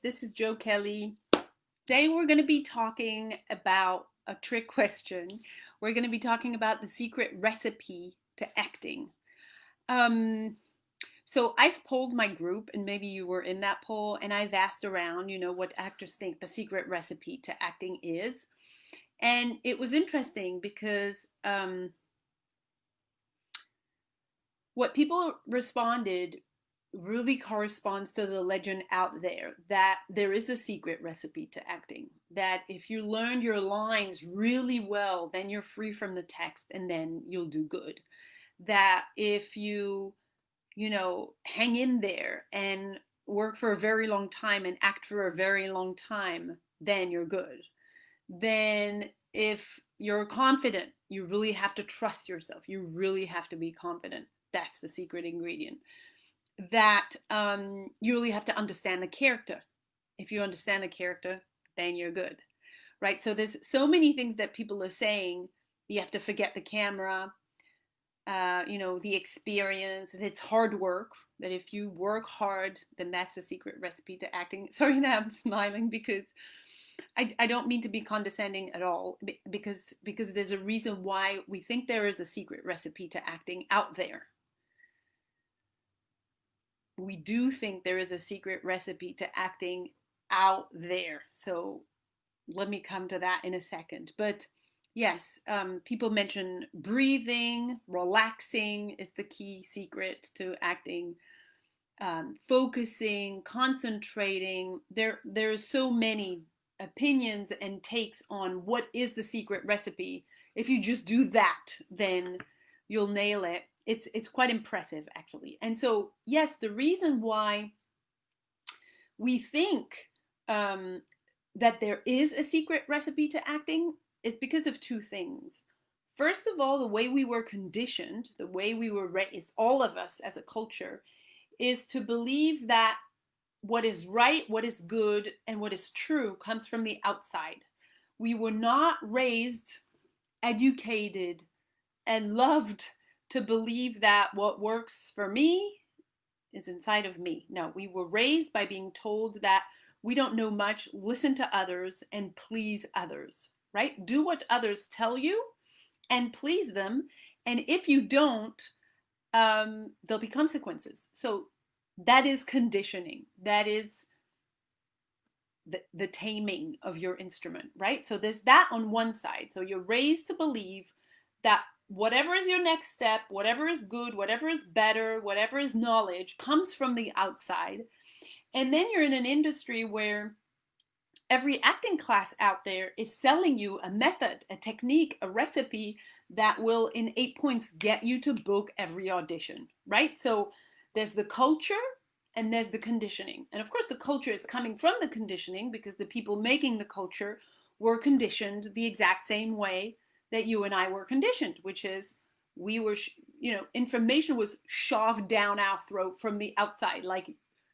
This is Joe Kelly. Today we're going to be talking about a trick question. We're going to be talking about the secret recipe to acting. Um, so I've polled my group, and maybe you were in that poll, and I've asked around, you know, what actors think the secret recipe to acting is. And it was interesting because um, what people responded really corresponds to the legend out there that there is a secret recipe to acting. That if you learn your lines really well, then you're free from the text and then you'll do good. That if you, you know, hang in there and work for a very long time and act for a very long time, then you're good. Then if you're confident, you really have to trust yourself. You really have to be confident. That's the secret ingredient that um, you really have to understand the character. If you understand the character, then you're good, right? So there's so many things that people are saying. You have to forget the camera, uh, you know, the experience. It's hard work. That if you work hard, then that's the secret recipe to acting. Sorry now I'm smiling because I, I don't mean to be condescending at all because because there's a reason why we think there is a secret recipe to acting out there we do think there is a secret recipe to acting out there. So let me come to that in a second. But yes, um, people mention breathing, relaxing is the key secret to acting. Um, focusing, concentrating. There, there are so many opinions and takes on what is the secret recipe. If you just do that, then you'll nail it it's it's quite impressive actually. And so yes, the reason why we think um, that there is a secret recipe to acting is because of two things. First of all, the way we were conditioned, the way we were raised, all of us as a culture, is to believe that what is right, what is good, and what is true comes from the outside. We were not raised, educated, and loved to believe that what works for me is inside of me. No, we were raised by being told that we don't know much, listen to others and please others, right? Do what others tell you and please them. And if you don't, um, there'll be consequences. So that is conditioning. That is the, the taming of your instrument, right? So there's that on one side. So you're raised to believe that whatever is your next step, whatever is good, whatever is better, whatever is knowledge comes from the outside. And then you're in an industry where every acting class out there is selling you a method, a technique, a recipe that will in eight points get you to book every audition, right? So there's the culture and there's the conditioning. And of course the culture is coming from the conditioning because the people making the culture were conditioned the exact same way that you and I were conditioned, which is we were, you know, information was shoved down our throat from the outside. Like,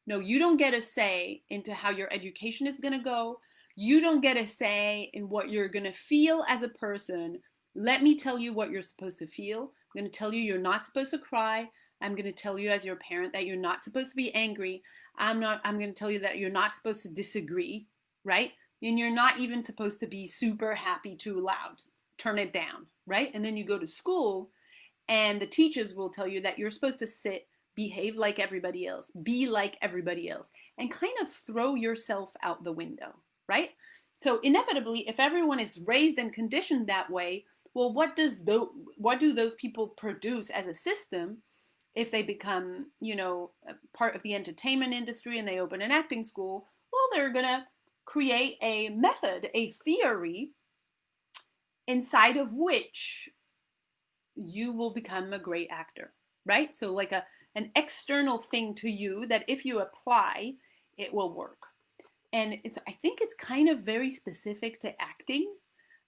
no, you don't get a say into how your education is going to go. You don't get a say in what you're going to feel as a person. Let me tell you what you're supposed to feel. I'm going to tell you you're not supposed to cry. I'm going to tell you as your parent that you're not supposed to be angry. I'm not I'm going to tell you that you're not supposed to disagree, right? And you're not even supposed to be super happy too loud turn it down, right? And then you go to school and the teachers will tell you that you're supposed to sit, behave like everybody else, be like everybody else, and kind of throw yourself out the window, right? So inevitably, if everyone is raised and conditioned that way, well, what does the, what do those people produce as a system if they become, you know, part of the entertainment industry and they open an acting school? Well, they're gonna create a method, a theory inside of which you will become a great actor, right? So like a an external thing to you that if you apply, it will work. And it's I think it's kind of very specific to acting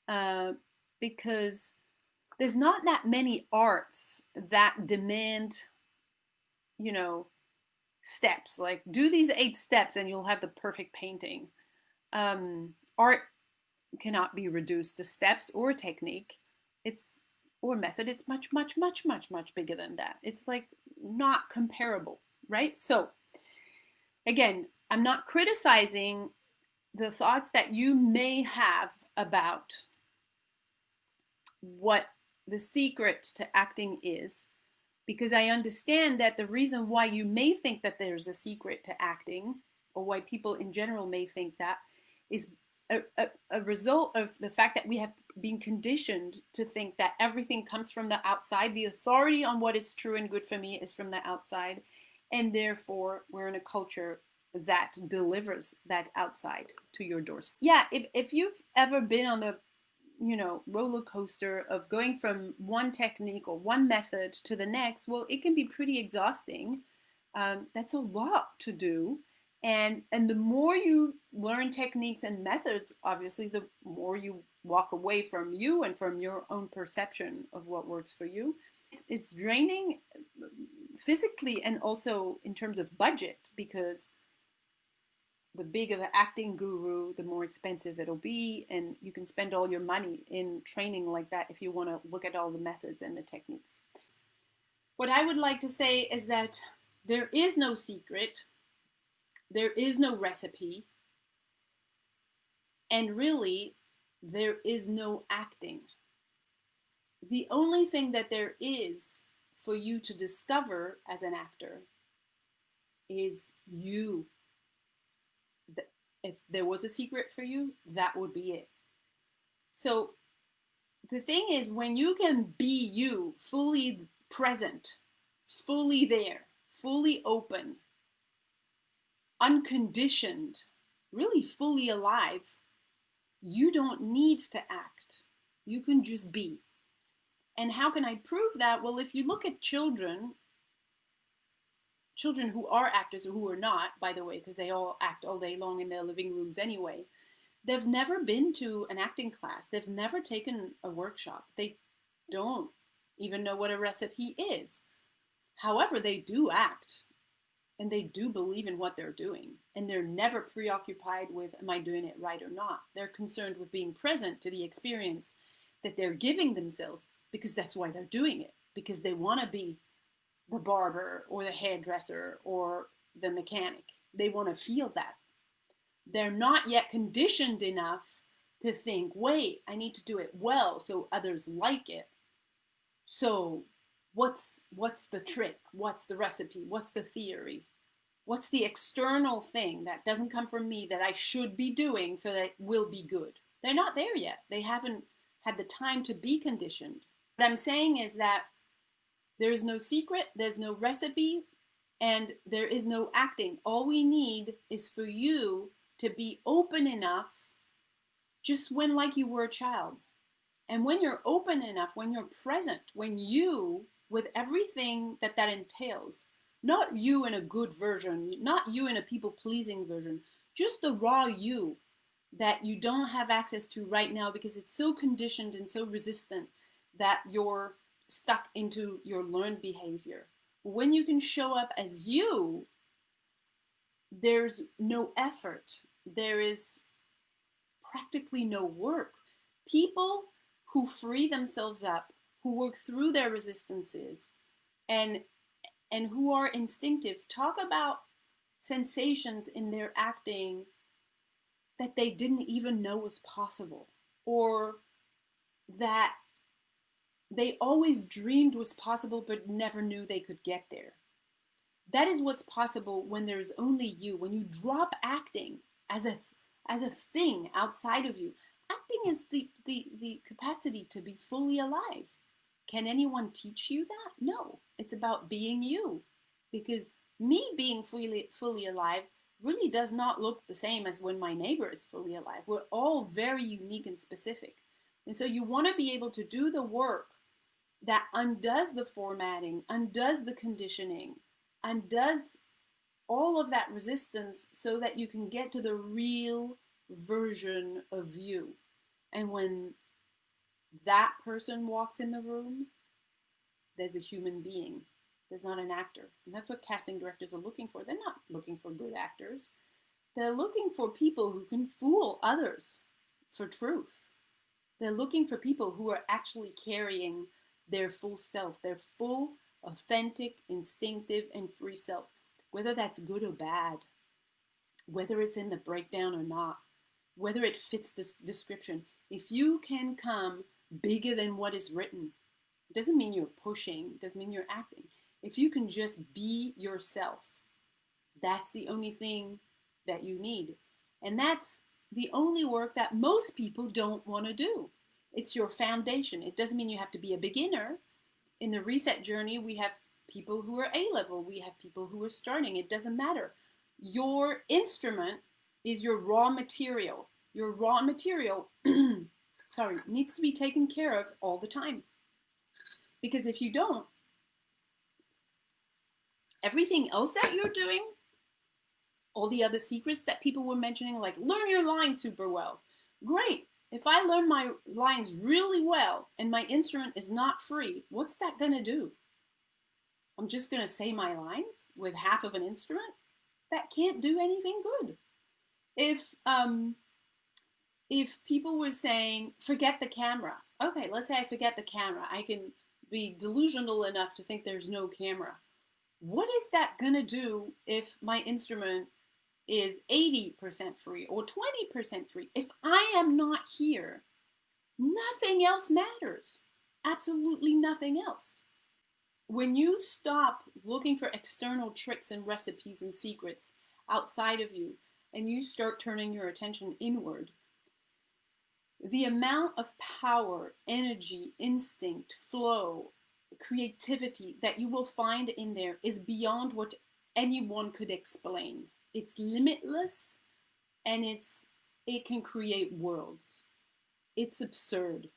uh, because there's not that many arts that demand, you know, steps like do these eight steps and you'll have the perfect painting. Um, art cannot be reduced to steps or technique. It's or method. It's much, much, much, much, much bigger than that. It's like not comparable, right? So again, I'm not criticizing the thoughts that you may have about what the secret to acting is because I understand that the reason why you may think that there's a secret to acting or why people in general may think that is a, a, result of the fact that we have been conditioned to think that everything comes from the outside. The authority on what is true and good for me is from the outside. And therefore, we're in a culture that delivers that outside to your doorstep. Yeah, if, if you've ever been on the you know roller coaster of going from one technique or one method to the next well it can be pretty exhausting um, that's a lot to do and and the more you learn techniques and methods obviously the more you walk away from you and from your own perception of what works for you. It's, it's draining uh, physically and also in terms of budget because the bigger the acting guru the more expensive it'll be and you can spend all your money in training like that if you want to look at all the methods and the techniques. What i would like to say is that there is no secret there is no recipe. And really, there is no acting. The only thing that there is for you to discover as an actor is you. If there was a secret for you, that would be it. So the thing is, when you can be you, fully present, fully there, fully open, unconditioned, really fully alive, you don't need to act. You can just be. And how can I prove that? Well, if you look at children, children who are actors or who are not, by the way, because they all act all day long in their living rooms anyway, they've never been to an acting class. They've never taken a workshop. They don't even know what a recipe is. However, they do act and they do believe in what they're doing and they're never preoccupied with am i doing it right or not? They're concerned with being present to the experience that they're giving themselves because that's why they're doing it because they want to be the barber or the hairdresser or the mechanic. They want to feel that. They're not yet conditioned enough to think wait i need to do it well so others like it. So what's what's the trick? What's the recipe? What's the theory? What's the external thing that doesn't come from me that i should be doing so that it will be good? They're not there yet. They haven't had the time to be conditioned. What i'm saying is that there is no secret there's no recipe and there is no acting. All we need is for you to be open enough just when like you were a child. And when you're open enough when you're present when you with everything that that entails. Not you in a good version, not you in a people pleasing version, just the raw you that you don't have access to right now because it's so conditioned and so resistant that you're stuck into your learned behavior. When you can show up as you, there's no effort, there is practically no work. People who free themselves up who work through their resistances and and who are instinctive talk about sensations in their acting that they didn't even know was possible or that they always dreamed was possible but never knew they could get there. That is what's possible when there's only you. When you drop acting as a as a thing outside of you acting is the the, the capacity to be fully alive can anyone teach you that? No. It's about being you. Because me being fully fully alive really does not look the same as when my neighbor is fully alive. We're all very unique and specific. And so you want to be able to do the work that undoes the formatting, undoes the conditioning, undoes all of that resistance so that you can get to the real version of you. And when that person walks in the room, there's a human being. There's not an actor. And that's what casting directors are looking for. They're not looking for good actors. They're looking for people who can fool others for truth. They're looking for people who are actually carrying their full self, their full, authentic, instinctive, and free self, whether that's good or bad. whether it's in the breakdown or not, whether it fits this description. If you can come bigger than what is written, it doesn't mean you're pushing, it doesn't mean you're acting. If you can just be yourself, that's the only thing that you need. And that's the only work that most people don't want to do. It's your foundation. It doesn't mean you have to be a beginner. In the reset journey, we have people who are A level, we have people who are starting. It doesn't matter. Your instrument is your raw material. Your raw material, sorry, needs to be taken care of all the time. Because if you don't, everything else that you're doing, all the other secrets that people were mentioning, like learn your lines super well. Great. If I learn my lines really well and my instrument is not free, what's that going to do? I'm just going to say my lines with half of an instrument? That can't do anything good. If um, if people were saying, forget the camera. Okay, let's say I forget the camera. I can be delusional enough to think there's no camera. What is that going to do if my instrument is 80% free or 20% free? If I am not here, nothing else matters. Absolutely nothing else. When you stop looking for external tricks and recipes and secrets outside of you and you start turning your attention inward, the amount of power, energy, instinct, flow, creativity that you will find in there is beyond what anyone could explain. It's limitless and it's it can create worlds. It's absurd.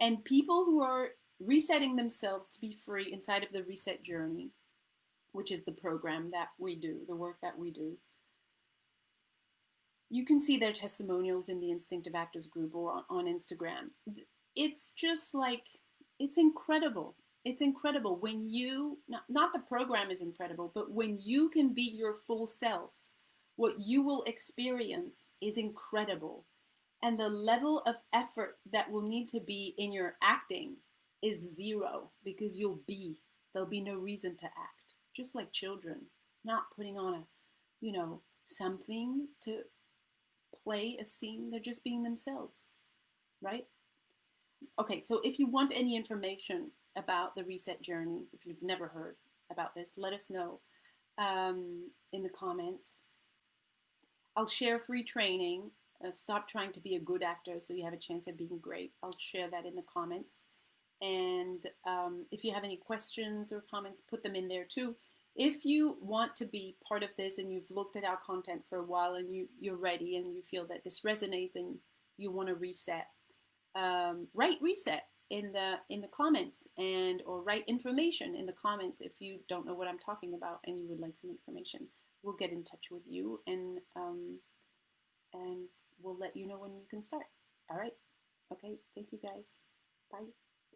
And people who are resetting themselves to be free inside of the reset journey, which is the program that we do, the work that we do, you can see their testimonials in the Instinctive Actors group or on Instagram. It's just like, it's incredible. It's incredible when you, not, not the program is incredible, but when you can be your full self, what you will experience is incredible. And the level of effort that will need to be in your acting is zero because you'll be. There'll be no reason to act. Just like children, not putting on a, you know, something to play a scene, they're just being themselves, right? Okay, so if you want any information about the reset journey, if you've never heard about this, let us know um, in the comments. I'll share free training. Uh, stop trying to be a good actor so you have a chance at being great. I'll share that in the comments. And um, if you have any questions or comments, put them in there too. If you want to be part of this and you've looked at our content for a while and you, you're ready and you feel that this resonates and you want to reset, um, write reset in the in the comments and or write information in the comments if you don't know what I'm talking about and you would like some information. We'll get in touch with you and um, and we'll let you know when you can start. All right. Okay. Thank you guys. Bye.